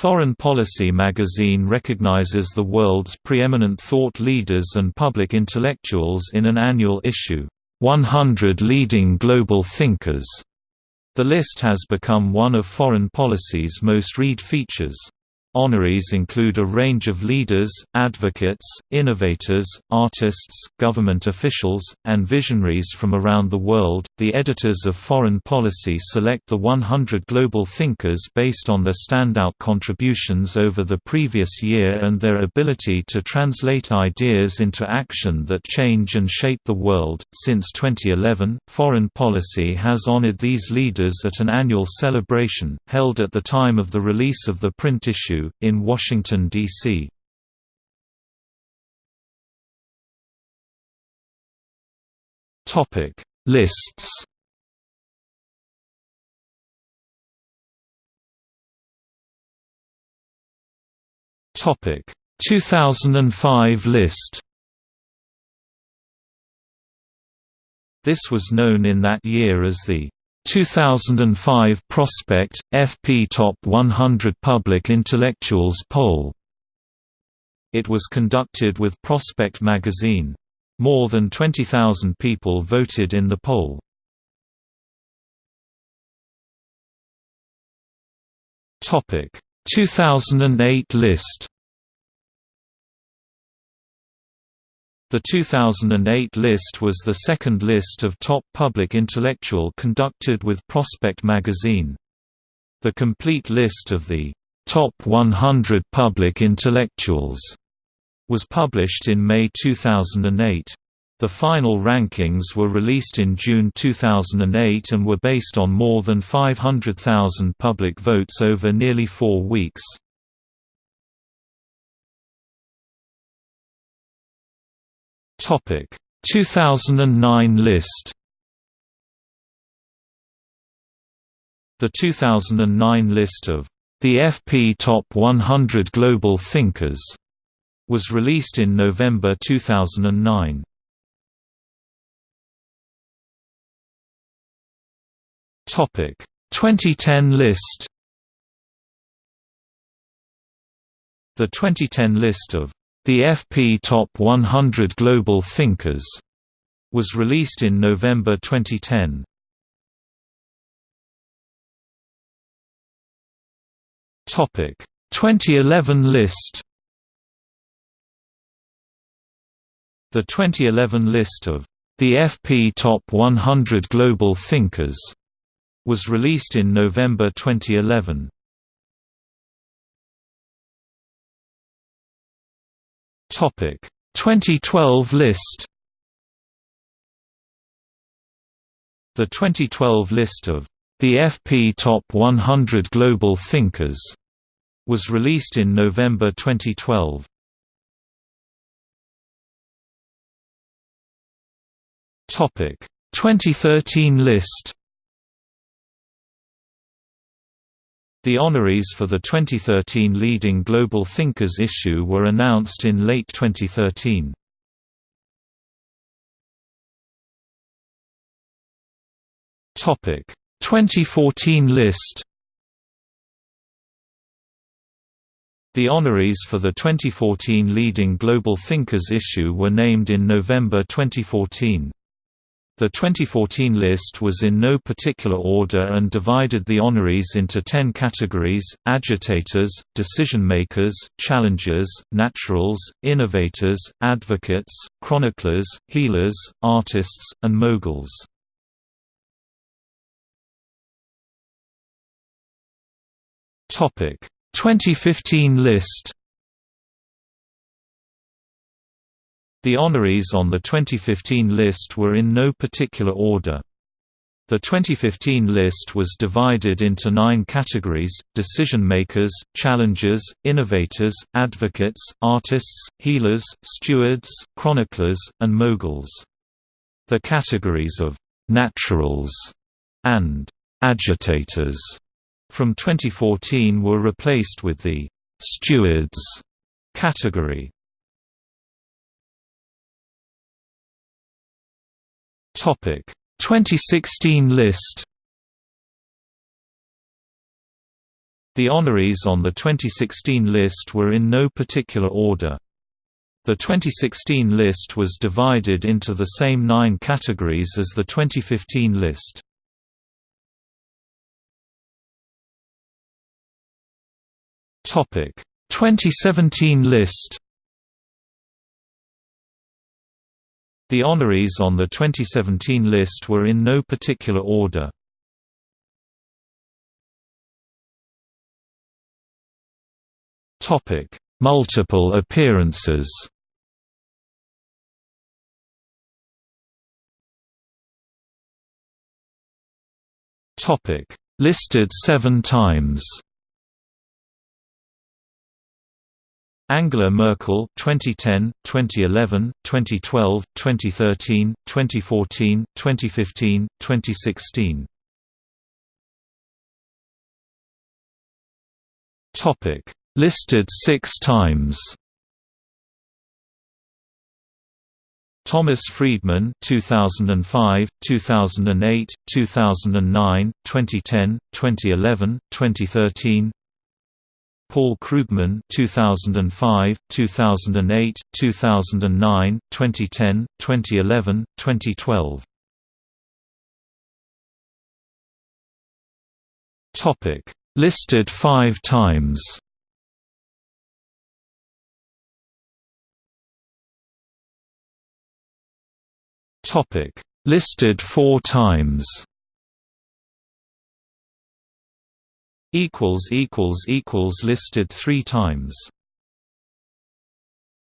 Foreign Policy magazine recognizes the world's preeminent thought leaders and public intellectuals in an annual issue, 100 Leading Global Thinkers. The list has become one of foreign policy's most read features. Honorees include a range of leaders, advocates, innovators, artists, government officials, and visionaries from around the world. The editors of Foreign Policy select the 100 global thinkers based on their standout contributions over the previous year and their ability to translate ideas into action that change and shape the world. Since 2011, Foreign Policy has honored these leaders at an annual celebration, held at the time of the release of the print issue in Washington, D.C. Topic Lists Topic 2005 list This was known in that year as the 2005 Prospect FP Top 100 Public Intellectuals Poll. It was conducted with Prospect magazine. More than 20,000 people voted in the poll. Topic 2008 list The 2008 list was the second list of top public intellectual conducted with Prospect magazine. The complete list of the top 100 public intellectuals was published in May 2008. The final rankings were released in June 2008 and were based on more than 500,000 public votes over nearly four weeks. Topic 2009 list The 2009 list of the FP Top 100 Global Thinkers was released in November 2009. Topic 2010 list The 2010 list of the FP Top 100 Global Thinkers was released in November 2010. Topic 2011 list The 2011 list of the FP Top 100 Global Thinkers was released in November 2011. Topic 2012 list The 2012 list of the FP Top 100 Global Thinkers was released in November 2012. Topic 2013 list The honorees for the 2013 Leading Global Thinkers issue were announced in late 2013. Topic 2014 list The honorees for the 2014 Leading Global Thinkers issue were named in November 2014. The 2014 list was in no particular order and divided the honorees into ten categories, agitators, decision-makers, challengers, naturals, innovators, advocates, chroniclers, healers, artists, and moguls. Topic 2015 list The honorees on the 2015 list were in no particular order. The 2015 list was divided into nine categories, decision-makers, challengers, innovators, advocates, artists, healers, stewards, chroniclers, and moguls. The categories of «naturals» and «agitators» from 2014 were replaced with the «stewards» category. Topic 2016 list The honorees on the 2016 list were in no particular order. The 2016 list was divided into the same nine categories as the 2015 list. Topic 2017 list The honorees on the 2017 list were in no particular order. Topic: Multiple appearances. Topic: Listed 7 times. Angela Merkel 2010, 2011, 2012, 2013, 2014, 2015, 2016. Topic listed 6 times. Thomas Friedman 2005, 2008, 2009, 2010, 2011, 2013 Paul Krugman 2005, 2008, 2009, 2010, 2011, 2012. Topic listed 5 times. Topic listed 4 times. Equals equals equals listed 3 times